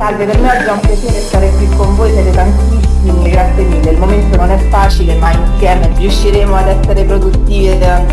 Salve, per me oggi è un piacere stare qui con voi, siete tantissimi, grazie mille. Il momento non è facile, ma insieme riusciremo ad essere produttivi ed andare avanti.